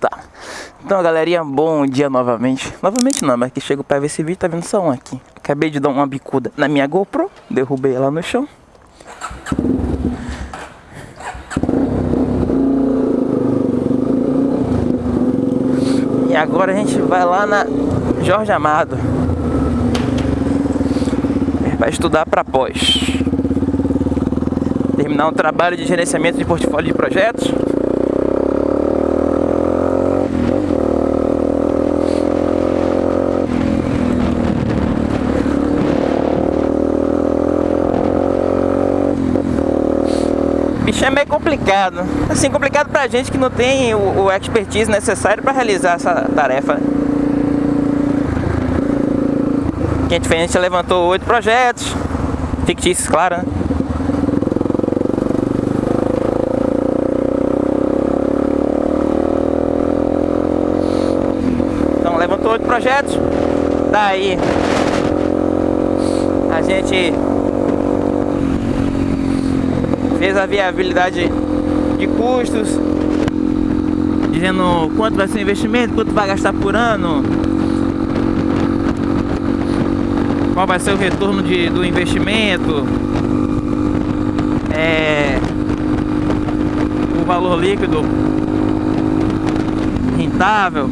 Tá. Então, galerinha, bom dia novamente. Novamente não, mas que chego pra ver esse vídeo, tá vendo só um aqui. Acabei de dar uma bicuda na minha GoPro, derrubei ela no chão. E agora a gente vai lá na Jorge Amado. Vai estudar para pós. Terminar um trabalho de gerenciamento de portfólio de projetos bicho é meio complicado. Assim, complicado pra gente que não tem o, o expertise necessário para realizar essa tarefa. Que a a gente levantou oito projetos, fictícios, claro, né? Então, levantou oito projetos, daí a gente fez a viabilidade de custos, dizendo quanto vai ser o investimento, quanto vai gastar por ano, qual vai ser o retorno de, do investimento, é, o valor líquido rentável.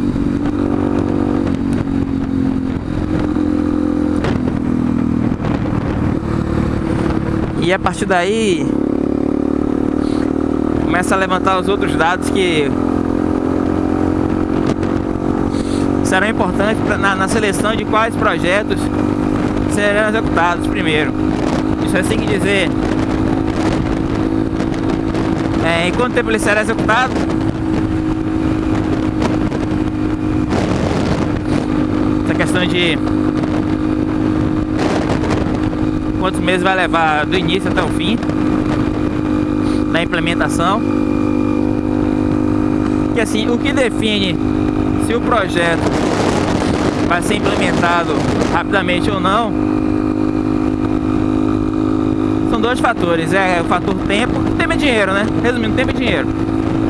E a partir daí começa a levantar os outros dados que serão importantes pra, na, na, seleção de quais projetos serão executados primeiro. Isso é assim que dizer é, em quanto tempo ele será executado essa questão de quantos meses vai levar do início até o fim da implementação. Que assim, o que define se o projeto vai ser implementado rapidamente ou não são dois fatores, é o fator tempo, tempo é dinheiro, né? Resumindo, tempo é dinheiro.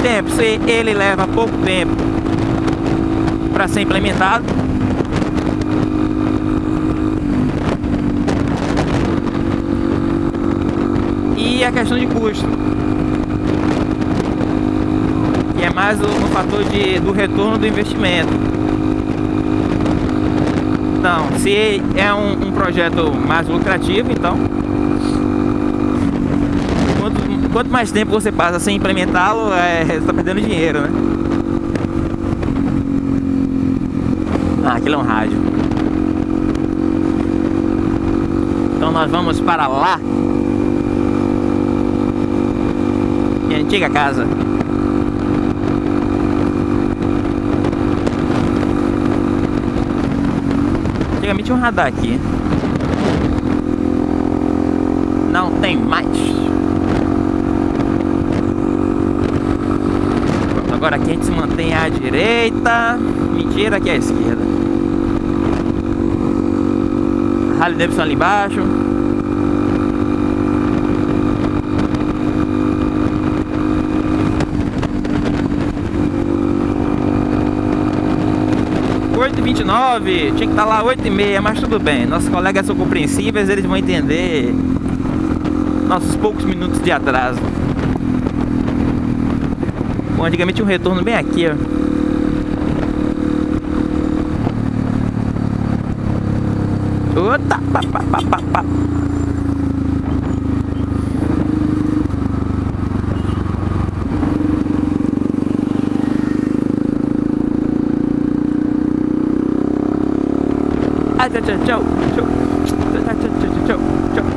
Tempo, se ele leva pouco tempo para ser implementado, e a questão de custo que é mais o, fator de, do retorno do investimento. Então, se é um, um projeto mais lucrativo, então quanto, mais tempo você passa sem implementá-lo, é, você está perdendo dinheiro, né? Ah, aquilo é um rádio. Então nós vamos para lá. Minha antiga casa. Antigamente um radar aqui. Não tem mais. Agora aqui a gente se mantém à direita. Mentira, aqui é à esquerda. Harley Davidson ali embaixo. 8h29, tinha que estar tá lá 8h30, mas tudo bem. Nossos colegas são compreensíveis, eles vão entender nossos poucos minutos de atraso. Bom, antigamente um retorno bem aqui, ó. Ota, pá, pá, pá, pá, pá. Tchau, tchau, tchau, tchau, tchau, tchau, tchau, tchau,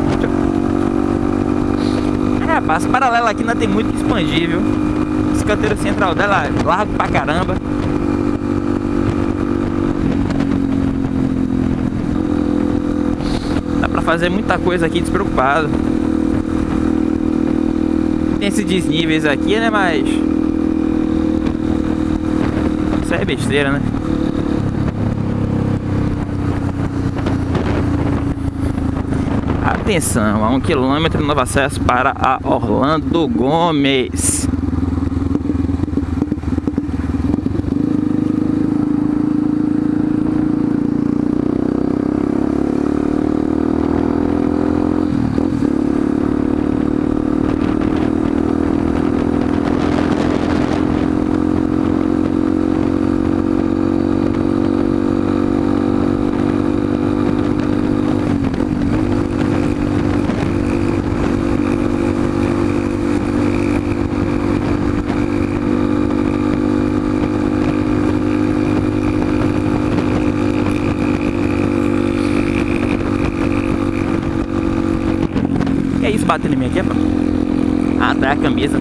rapaz, paralela aqui não tem muito que expandir, viu? Esse canteiro central dela é largo pra caramba. Dá pra fazer muita coisa aqui despreocupado. Tem esses desníveis aqui, né? Mas... Isso é besteira, né? Atenção, a um quilômetro novo acesso para a Orlando Gomes. Batendo em mim aqui, pô. Ah, tá a camisa.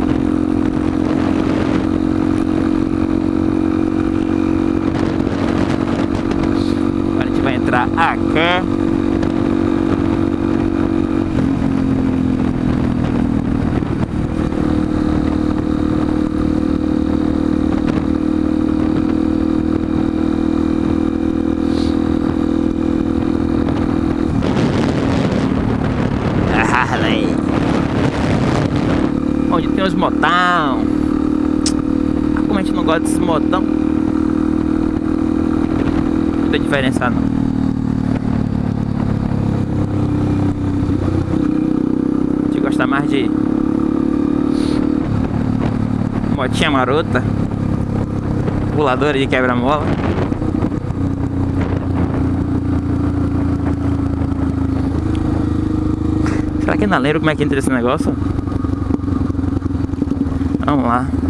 Agora a gente vai entrar aqui. Tem os motão. Como a gente não gosta desse motão. Tem diferença não. A gente gosta mais de motinha marota. Puladora de quebra-mola. Será que ainda lembro como é que entra esse negócio? Vamos lá.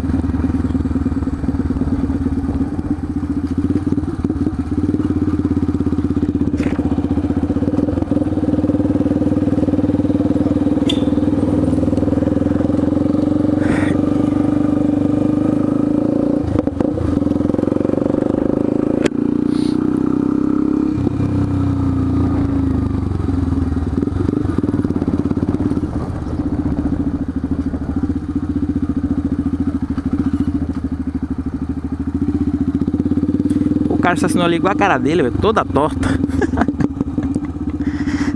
Cara estacionou ali igual a cara dele, toda torta.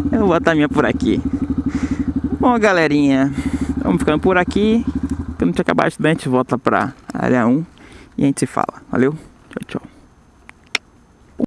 Eu vou botar a minha por aqui. Bom, galerinha, vamos ficando por aqui. Quando a gente acabar de estudar, a gente volta pra área 1 e a gente se fala. Valeu?